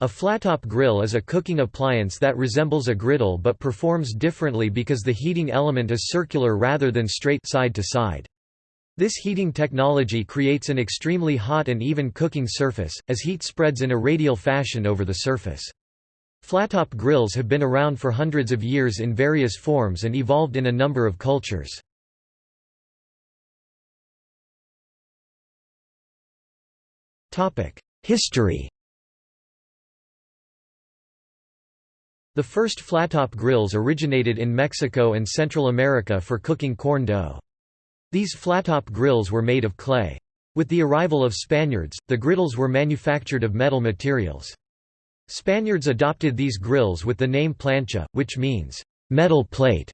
A flattop grill is a cooking appliance that resembles a griddle but performs differently because the heating element is circular rather than straight side to side. This heating technology creates an extremely hot and even cooking surface, as heat spreads in a radial fashion over the surface. Flattop grills have been around for hundreds of years in various forms and evolved in a number of cultures. History The first flattop grills originated in Mexico and Central America for cooking corn dough. These flattop grills were made of clay. With the arrival of Spaniards, the griddles were manufactured of metal materials. Spaniards adopted these grills with the name plancha, which means, metal plate.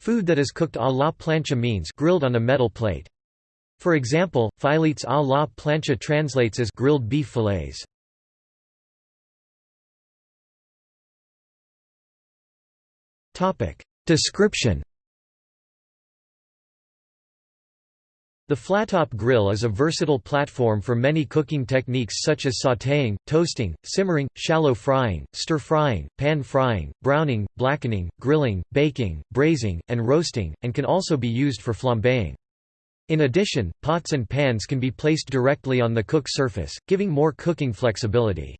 Food that is cooked à la plancha means grilled on a metal plate. For example, filetes à la plancha translates as grilled beef fillets. Description The flattop grill is a versatile platform for many cooking techniques such as sautéing, toasting, simmering, shallow frying, stir-frying, pan frying, browning, blackening, grilling, baking, braising, and roasting, and can also be used for flambeing. In addition, pots and pans can be placed directly on the cook surface, giving more cooking flexibility.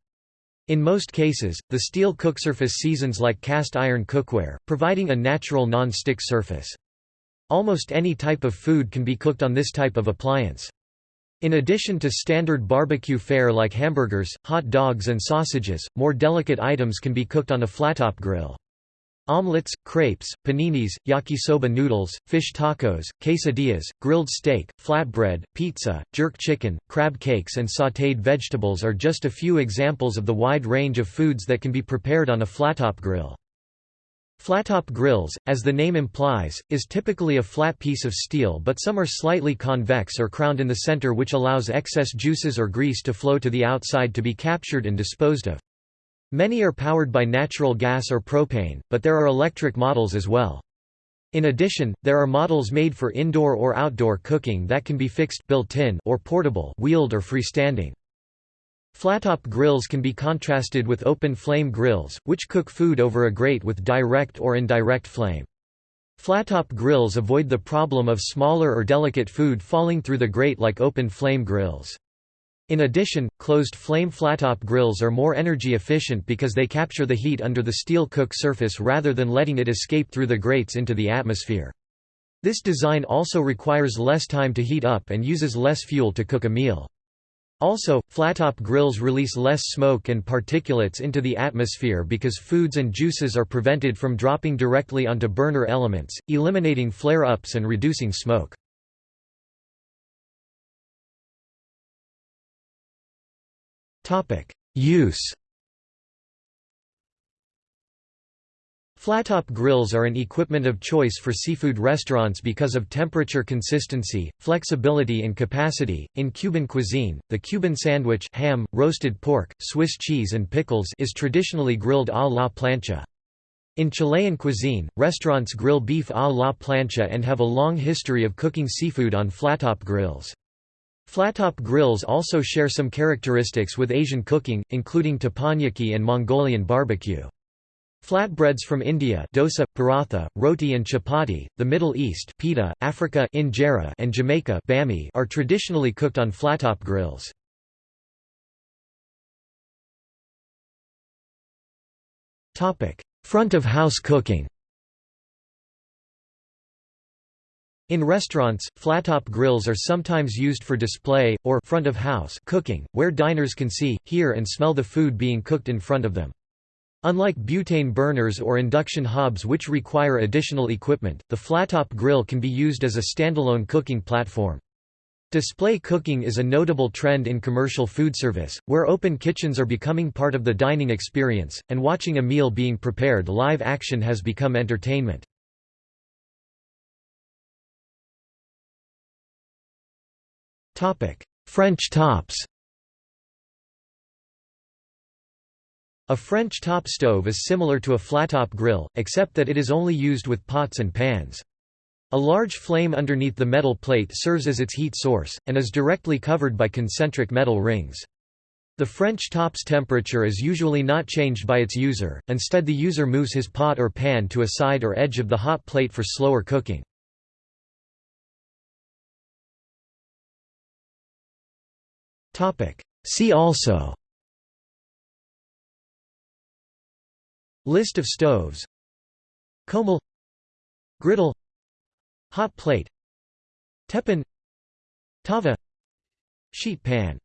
In most cases, the steel cooksurface seasons like cast iron cookware, providing a natural non-stick surface. Almost any type of food can be cooked on this type of appliance. In addition to standard barbecue fare like hamburgers, hot dogs and sausages, more delicate items can be cooked on a flattop grill. Omelets, crepes, paninis, yakisoba noodles, fish tacos, quesadillas, grilled steak, flatbread, pizza, jerk chicken, crab cakes and sautéed vegetables are just a few examples of the wide range of foods that can be prepared on a flattop grill. Flattop grills, as the name implies, is typically a flat piece of steel but some are slightly convex or crowned in the center which allows excess juices or grease to flow to the outside to be captured and disposed of. Many are powered by natural gas or propane, but there are electric models as well. In addition, there are models made for indoor or outdoor cooking that can be fixed built-in or portable wheeled or freestanding. Flattop grills can be contrasted with open flame grills, which cook food over a grate with direct or indirect flame. Flattop grills avoid the problem of smaller or delicate food falling through the grate like open flame grills. In addition, closed-flame flattop grills are more energy efficient because they capture the heat under the steel cook surface rather than letting it escape through the grates into the atmosphere. This design also requires less time to heat up and uses less fuel to cook a meal. Also, flattop grills release less smoke and particulates into the atmosphere because foods and juices are prevented from dropping directly onto burner elements, eliminating flare-ups and reducing smoke. Use Flattop grills are an equipment of choice for seafood restaurants because of temperature consistency, flexibility and capacity. In Cuban cuisine, the Cuban sandwich ham, roasted pork, Swiss cheese and pickles is traditionally grilled à la plancha. In Chilean cuisine, restaurants grill beef à la plancha and have a long history of cooking seafood on flattop grills. Flattop grills also share some characteristics with Asian cooking, including teppanyaki and Mongolian barbecue. Flatbreads from India dosa, paratha, roti and chapati, the Middle East pita, Africa injera and Jamaica bami are traditionally cooked on flattop grills. Front of house cooking In restaurants, flattop grills are sometimes used for display, or front of house cooking, where diners can see, hear and smell the food being cooked in front of them. Unlike butane burners or induction hobs which require additional equipment, the flattop grill can be used as a standalone cooking platform. Display cooking is a notable trend in commercial food service, where open kitchens are becoming part of the dining experience, and watching a meal being prepared live action has become entertainment. French tops A French top stove is similar to a flattop grill, except that it is only used with pots and pans. A large flame underneath the metal plate serves as its heat source, and is directly covered by concentric metal rings. The French top's temperature is usually not changed by its user, instead the user moves his pot or pan to a side or edge of the hot plate for slower cooking. See also. List of stoves. Comal. Griddle. Hot plate. Teppan. Tava. Sheet pan.